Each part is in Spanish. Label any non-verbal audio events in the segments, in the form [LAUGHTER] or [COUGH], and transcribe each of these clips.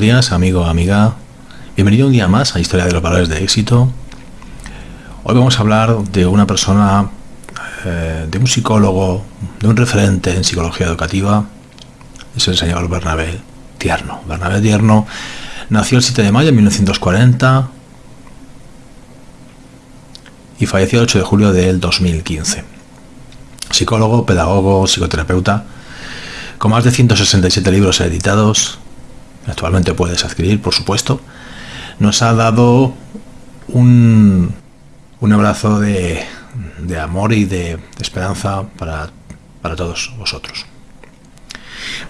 días, amigo, amiga. Bienvenido un día más a Historia de los Valores de Éxito. Hoy vamos a hablar de una persona, eh, de un psicólogo, de un referente en psicología educativa. Es el señor Bernabé Tierno. Bernabé Tierno nació el 7 de mayo de 1940 y falleció el 8 de julio del 2015. Psicólogo, pedagogo, psicoterapeuta, con más de 167 libros editados, actualmente puedes adquirir, por supuesto, nos ha dado un, un abrazo de, de, amor y de, esperanza para, para todos vosotros.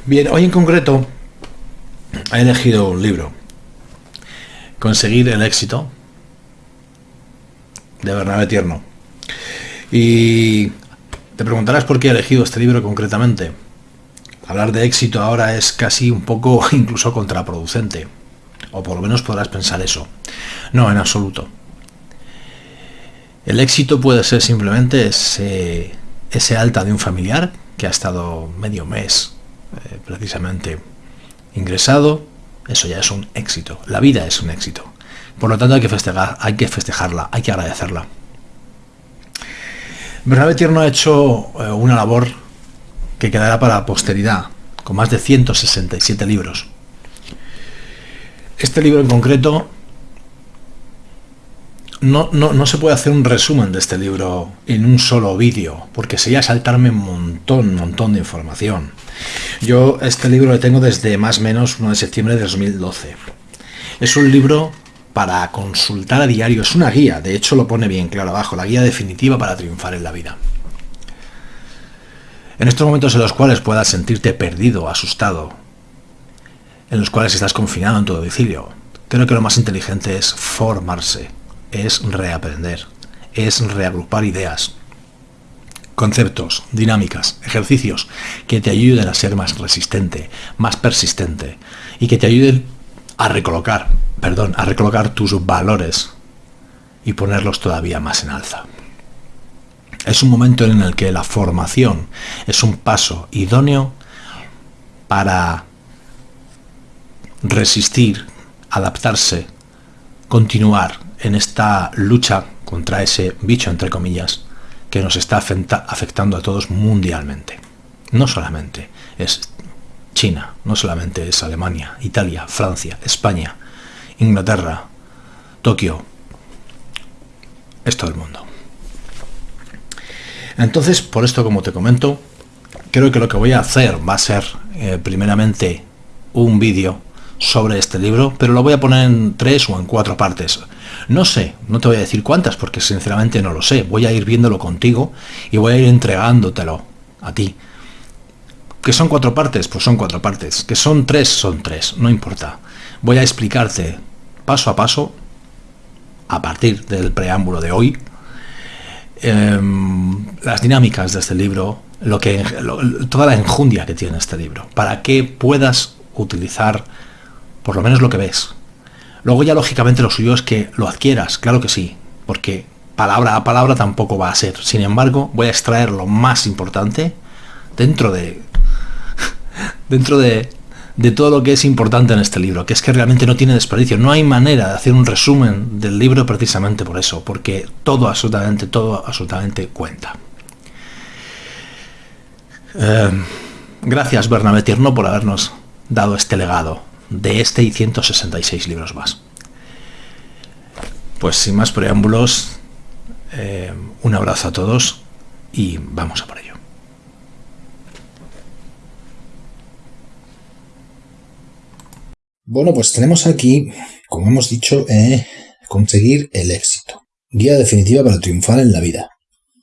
Bien, hoy en concreto he elegido un libro, Conseguir el éxito, de Bernabé Tierno. Y te preguntarás por qué he elegido este libro concretamente. Hablar de éxito ahora es casi un poco [LAUGHS] incluso contraproducente. O por lo menos podrás pensar eso. No, en absoluto. El éxito puede ser simplemente ese, alta de un familiar que ha estado medio mes eh, precisamente ingresado. Eso ya es un éxito. La vida es un éxito. Por lo tanto hay que festejar, hay que festejarla, hay que agradecerla. Bernabé Tierno ha hecho eh, una labor que quedará para posteridad, con más de 167 libros. Este libro en concreto no, no, se puede hacer un resumen de este libro en un solo vídeo, porque sería saltarme un montón, montón de información. Yo este libro lo tengo desde más o menos 1 de septiembre de 2012. Es un libro para consultar a diario, es una guía, de hecho lo pone bien claro abajo, la guía definitiva para triunfar en la vida. En estos momentos en los cuales puedas sentirte perdido, asustado, en los cuales estás confinado en tu domicilio, creo que lo más inteligente es formarse, es reaprender, es reagrupar ideas, conceptos, dinámicas, ejercicios que te ayuden a ser más resistente, más persistente y que te ayuden a recolocar, perdón, a recolocar tus valores y ponerlos todavía más en alza. Es un momento en el que la formación es un paso idóneo para resistir, adaptarse, continuar en esta lucha contra ese bicho, entre comillas, que nos está afectando a todos mundialmente. No solamente es China, no solamente es Alemania, Italia, Francia, España, Inglaterra, Tokio, es todo el mundo. Entonces, por esto, como te comento, creo que lo que voy a hacer va a ser eh, primeramente un vídeo sobre este libro, pero lo voy a poner en tres o en cuatro partes. No sé, no te voy a decir cuántas, porque sinceramente no lo sé. Voy a ir viéndolo contigo y voy a ir entregándotelo a ti. ¿Que son cuatro partes? Pues son cuatro partes. ¿Que son tres? Son tres, no importa. Voy a explicarte paso a paso, a partir del preámbulo de hoy, Em, las dinámicas de este libro, lo que, toda la enjundia que tiene este libro, para que puedas utilizar por lo menos lo que ves. Luego ya lógicamente lo suyo es que lo adquieras, claro que sí, porque palabra a palabra tampoco va a ser. Sin embargo, voy a extraer lo más importante dentro de [LAUGHS] dentro de de todo lo que es importante en este libro, que es que realmente no tiene desperdicio. No hay manera de hacer un resumen del libro precisamente por eso, porque todo, absolutamente, todo, absolutamente cuenta. Eh, gracias, Bernabé Tierno, por habernos dado este legado de este y 166 libros más. Pues sin más preámbulos, eh, un abrazo a todos y vamos a por ello. Bueno, pues tenemos aquí, como hemos dicho, eh, conseguir el éxito. Guía definitiva para triunfar en la vida.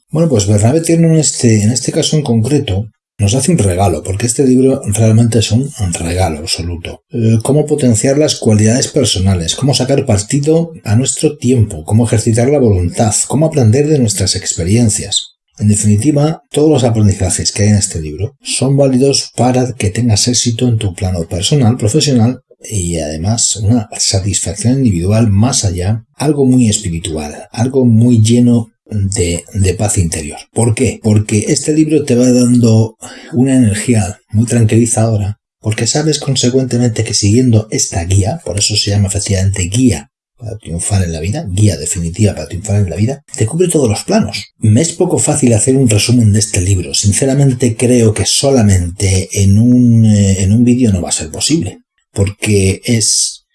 Bueno, pues Bernabé Tierno en este, en este caso en concreto nos hace un regalo, porque este libro realmente es un regalo absoluto. Eh, cómo potenciar las cualidades personales, cómo sacar partido a nuestro tiempo, cómo ejercitar la voluntad, cómo aprender de nuestras experiencias. En definitiva, todos los aprendizajes que hay en este libro son válidos para que tengas éxito en tu plano personal, profesional y además una satisfacción individual más allá, algo muy espiritual, algo muy lleno de, de, paz interior. ¿Por qué? Porque este libro te va dando una energía muy tranquilizadora porque sabes consecuentemente que siguiendo esta guía, por eso se llama efectivamente guía para triunfar en la vida, guía definitiva para triunfar en la vida, te cubre todos los planos. Me es poco fácil hacer un resumen de este libro. Sinceramente creo que solamente en un, eh, en un vídeo no va a ser posible, porque es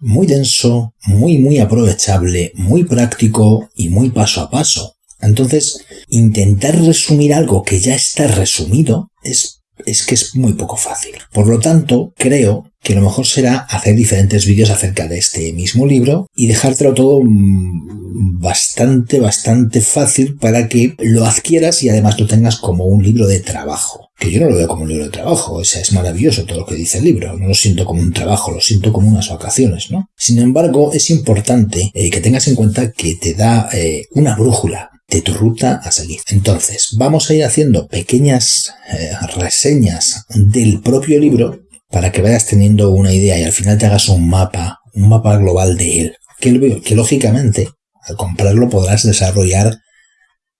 muy denso, muy, muy aprovechable, muy práctico y muy paso a paso. Entonces, intentar resumir algo que ya está resumido es es que es muy poco fácil. Por lo tanto, creo que lo mejor será hacer diferentes vídeos acerca de este mismo libro y dejártelo todo mm, bastante, bastante fácil para que lo adquieras y además lo tengas como un libro de trabajo. Que yo no lo veo como un libro de trabajo, o sea, es maravilloso todo lo que dice el libro, no lo siento como un trabajo, lo siento como unas vacaciones, ¿no? Sin embargo, es importante eh, que tengas en cuenta que te da eh, una brújula, de tu ruta a seguir. Entonces, vamos a ir haciendo pequeñas eh, reseñas del propio libro para que vayas teniendo una idea y al final te hagas un mapa, un mapa global de él. Que, que lógicamente, al comprarlo podrás desarrollar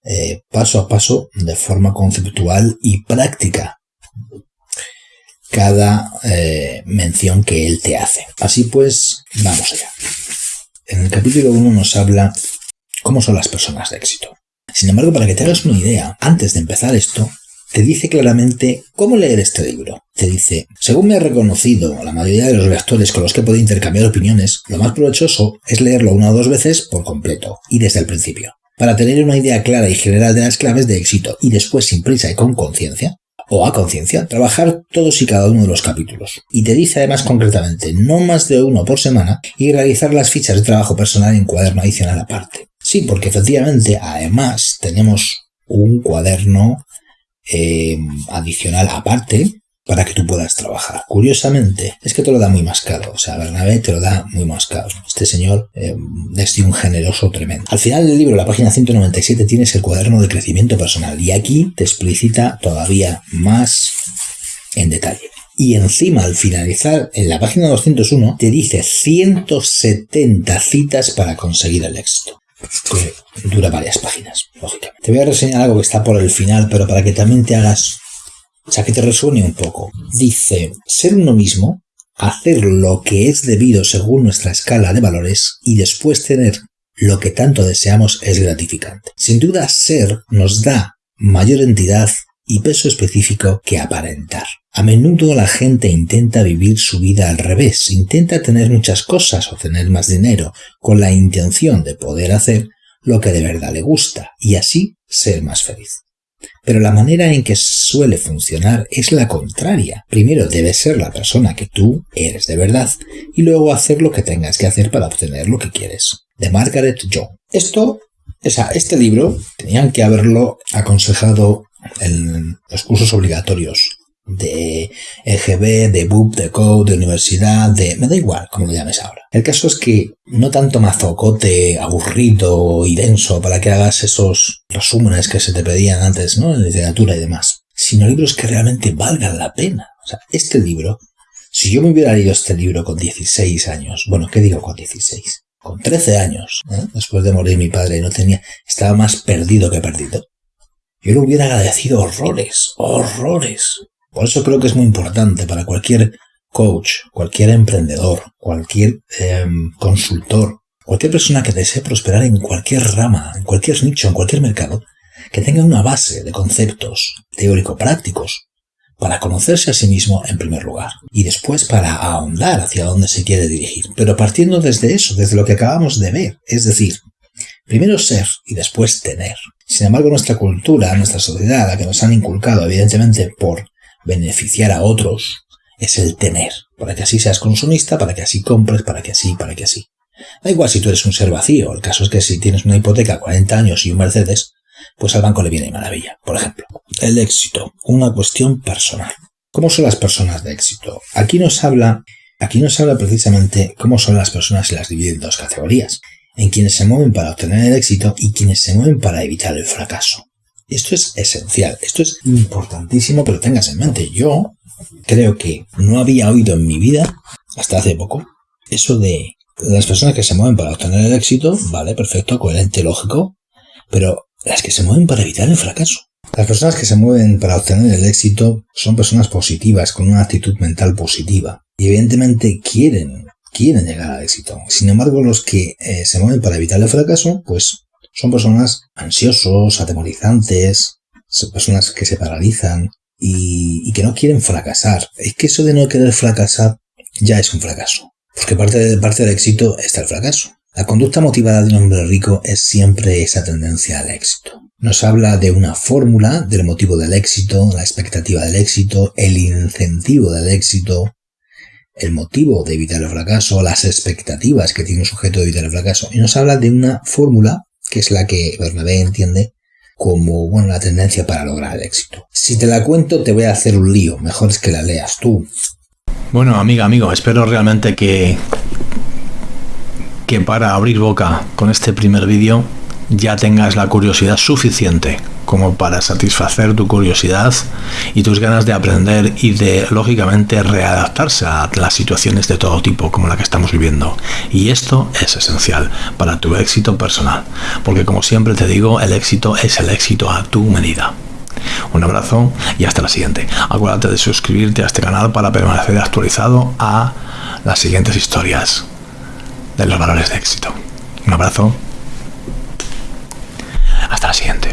eh, paso a paso, de forma conceptual y práctica, cada eh, mención que él te hace. Así pues, vamos allá. En el capítulo 1 nos habla cómo son las personas de éxito. Sin embargo, para que te hagas una idea, antes de empezar esto, te dice claramente cómo leer este libro. Te dice, según me ha reconocido la mayoría de los lectores con los que podido intercambiar opiniones, lo más provechoso es leerlo una o dos veces por completo y desde el principio, para tener una idea clara y general de las claves de éxito y después sin prisa y con conciencia, o a conciencia, trabajar todos y cada uno de los capítulos. Y te dice además concretamente no más de uno por semana y realizar las fichas de trabajo personal en cuaderno adicional aparte. Sí, porque efectivamente además tenemos un cuaderno eh, adicional aparte para que tú puedas trabajar. Curiosamente, es que te lo da muy más caro. O sea, Bernabé te lo da muy más caro. Este señor eh, es un generoso tremendo. Al final del libro, la página 197, tienes el cuaderno de crecimiento personal. Y aquí te explicita todavía más en detalle. Y encima, al finalizar, en la página 201, te dice 170 citas para conseguir el éxito que dura varias páginas, lógicamente. Te voy a reseñar algo que está por el final, pero para que también te hagas, o sea, que te resuene un poco. Dice, ser uno mismo, hacer lo que es debido según nuestra escala de valores y después tener lo que tanto deseamos es gratificante. Sin duda, ser nos da mayor entidad y peso específico que aparentar. A menudo la gente intenta vivir su vida al revés, intenta tener muchas cosas o tener más dinero, con la intención de poder hacer lo que de verdad le gusta y así ser más feliz. Pero la manera en que suele funcionar es la contraria. Primero debes ser la persona que tú eres de verdad y luego hacer lo que tengas que hacer para obtener lo que quieres. De Margaret John. Esto, o sea, este libro tenían que haberlo aconsejado en los cursos obligatorios de EGB, de BUP, de Code, de universidad, de... me da igual como lo llames ahora. El caso es que no tanto mazocote aburrido y denso para que hagas esos resúmenes que se te pedían antes, ¿no? En literatura y demás, sino libros que realmente valgan la pena. O sea, este libro, si yo me hubiera leído este libro con 16 años, bueno, ¿qué digo con 16? Con 13 años, ¿eh? después de morir mi padre, no tenía, estaba más perdido que perdido. Yo le hubiera agradecido horrores, horrores. Por eso creo que es muy importante para cualquier coach, cualquier emprendedor, cualquier em, consultor, cualquier persona que desee prosperar en cualquier rama, en cualquier nicho, en cualquier mercado, que tenga una base de conceptos teórico-prácticos para conocerse a sí mismo en primer lugar y después para ahondar hacia dónde se quiere dirigir, pero partiendo desde eso, desde lo que acabamos de ver, es decir, primero ser y después tener. Sin embargo, nuestra cultura, nuestra sociedad, la que nos han inculcado evidentemente por beneficiar a otros es el tener, para que así seas consumista, para que así compres, para que así, para que así. Da igual si tú eres un ser vacío, el caso es que si tienes una hipoteca 40 años y un Mercedes, pues al banco le viene maravilla. Por ejemplo, el éxito, una cuestión personal. ¿Cómo son las personas de éxito? Aquí nos habla, aquí nos habla precisamente cómo son las personas y las divide en dos categorías, en quienes se mueven para obtener el éxito y quienes se mueven para evitar el fracaso. Esto es esencial, esto es importantísimo que lo tengas en mente. Yo creo que no había oído en mi vida, hasta hace poco, eso de las personas que se mueven para obtener el éxito, vale, perfecto, coherente, lógico, pero las que se mueven para evitar el fracaso. Las personas que se mueven para obtener el éxito son personas positivas, con una actitud mental positiva. Y evidentemente quieren, quieren llegar al éxito. Sin embargo, los que eh, se mueven para evitar el fracaso, pues son personas ansiosos, atemorizantes, son personas que se paralizan y, que no quieren fracasar. Es que eso de no querer fracasar ya es un fracaso. Porque parte, parte del éxito está el fracaso. La conducta motivada de un hombre rico es siempre esa tendencia al éxito. Nos habla de una fórmula del motivo del éxito, la expectativa del éxito, el incentivo del éxito, el motivo de evitar el fracaso, las expectativas que tiene un sujeto de evitar el fracaso. Y nos habla de una fórmula que es la que Bernabé entiende como bueno, la tendencia para lograr el éxito. Si te la cuento te voy a hacer un lío, mejor es que la leas tú. Bueno, amiga, amigo, espero realmente que que para abrir boca con este primer vídeo ya tengas la curiosidad suficiente como para satisfacer tu curiosidad y tus ganas de aprender y de, lógicamente, readaptarse a las situaciones de todo tipo como la que estamos viviendo. Y esto es esencial para tu éxito personal, porque como siempre te digo, el éxito es el éxito a tu medida. Un abrazo y hasta la siguiente. Acuérdate de suscribirte a este canal para permanecer actualizado a las siguientes historias de los valores de éxito. Un abrazo. Hasta la siguiente.